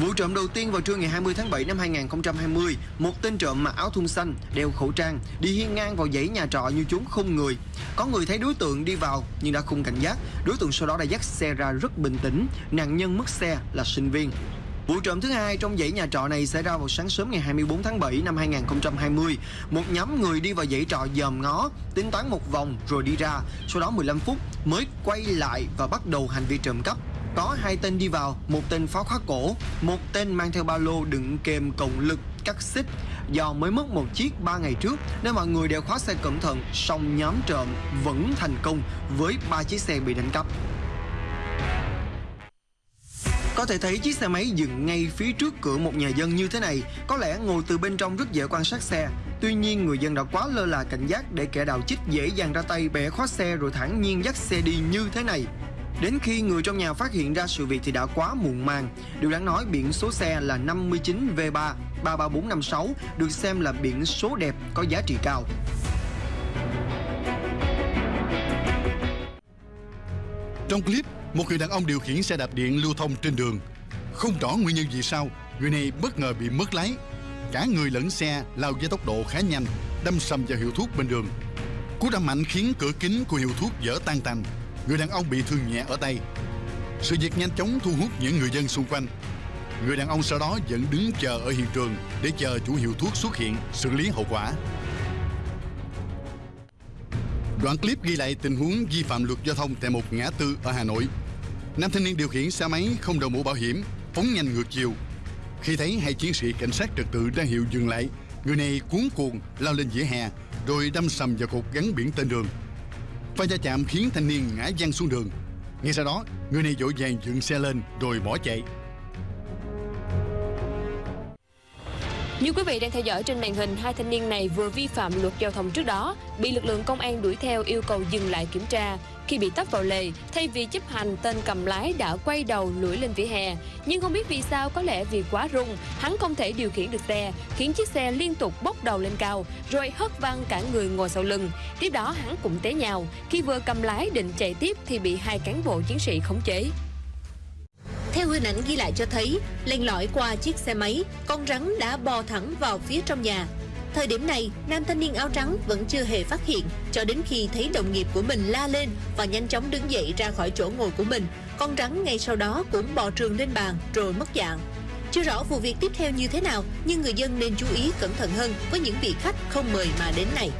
Vụ trộm đầu tiên vào trưa ngày 20 tháng 7 năm 2020, một tên trộm mặc áo thun xanh, đeo khẩu trang, đi hiên ngang vào dãy nhà trọ như chúng không người. Có người thấy đối tượng đi vào nhưng đã không cảnh giác, đối tượng sau đó đã dắt xe ra rất bình tĩnh, nạn nhân mất xe là sinh viên. Vụ trộm thứ hai trong dãy nhà trọ này xảy ra vào sáng sớm ngày 24 tháng 7 năm 2020. Một nhóm người đi vào dãy trọ dòm ngó, tính toán một vòng rồi đi ra. Sau đó 15 phút mới quay lại và bắt đầu hành vi trộm cắp. Có hai tên đi vào, một tên pháo khóa cổ, một tên mang theo ba lô đựng kèm cộng lực cắt xích. Do mới mất một chiếc ba ngày trước nên mọi người đều khóa xe cẩn thận, song nhóm trộm vẫn thành công với ba chiếc xe bị đánh cắp. Có thể thấy chiếc xe máy dừng ngay phía trước cửa một nhà dân như thế này, có lẽ ngồi từ bên trong rất dễ quan sát xe. Tuy nhiên người dân đã quá lơ là cảnh giác để kẻ đào chích dễ dàng ra tay bẻ khóa xe rồi thẳng nhiên dắt xe đi như thế này. Đến khi người trong nhà phát hiện ra sự việc thì đã quá muộn màng. Điều đáng nói biển số xe là 59 V3 33456 được xem là biển số đẹp có giá trị cao. Trong clip, một người đàn ông điều khiển xe đạp điện lưu thông trên đường. Không rõ nguyên nhân gì sao, người này bất ngờ bị mất lái. Cả người lẫn xe lao với tốc độ khá nhanh, đâm sầm vào hiệu thuốc bên đường. Cú đâm mạnh khiến cửa kính của hiệu thuốc vỡ tan tành. Người đàn ông bị thương nhẹ ở tay. Sự việc nhanh chóng thu hút những người dân xung quanh. Người đàn ông sau đó vẫn đứng chờ ở hiện trường để chờ chủ hiệu thuốc xuất hiện xử lý hậu quả. Đoạn clip ghi lại tình huống vi phạm luật giao thông tại một ngã tư ở Hà Nội. Nam thanh niên điều khiển xe máy không đội mũ bảo hiểm, phóng nhanh ngược chiều. Khi thấy hai chiến sĩ cảnh sát trật tự ra hiệu dừng lại, người này cuốn cuồng lao lên vỉa hè rồi đâm sầm vào cột gắn biển tên đường. Và va chạm khiến thanh niên ngã văng xuống đường. Ngay sau đó, người này vội vàng dựng xe lên rồi bỏ chạy. Như quý vị đang theo dõi trên màn hình, hai thanh niên này vừa vi phạm luật giao thông trước đó, bị lực lượng công an đuổi theo yêu cầu dừng lại kiểm tra. Khi bị tấp vào lề, thay vì chấp hành, tên cầm lái đã quay đầu lủi lên vỉa hè. Nhưng không biết vì sao, có lẽ vì quá rung, hắn không thể điều khiển được xe, khiến chiếc xe liên tục bốc đầu lên cao, rồi hất văng cả người ngồi sau lưng. Tiếp đó hắn cũng té nhào. Khi vừa cầm lái định chạy tiếp thì bị hai cán bộ chiến sĩ khống chế. Theo hình ảnh ghi lại cho thấy, len lỏi qua chiếc xe máy, con rắn đã bò thẳng vào phía trong nhà. Thời điểm này, nam thanh niên áo trắng vẫn chưa hề phát hiện cho đến khi thấy đồng nghiệp của mình la lên và nhanh chóng đứng dậy ra khỏi chỗ ngồi của mình. Con rắn ngay sau đó cũng bò trường lên bàn rồi mất dạng. Chưa rõ vụ việc tiếp theo như thế nào, nhưng người dân nên chú ý cẩn thận hơn với những vị khách không mời mà đến này.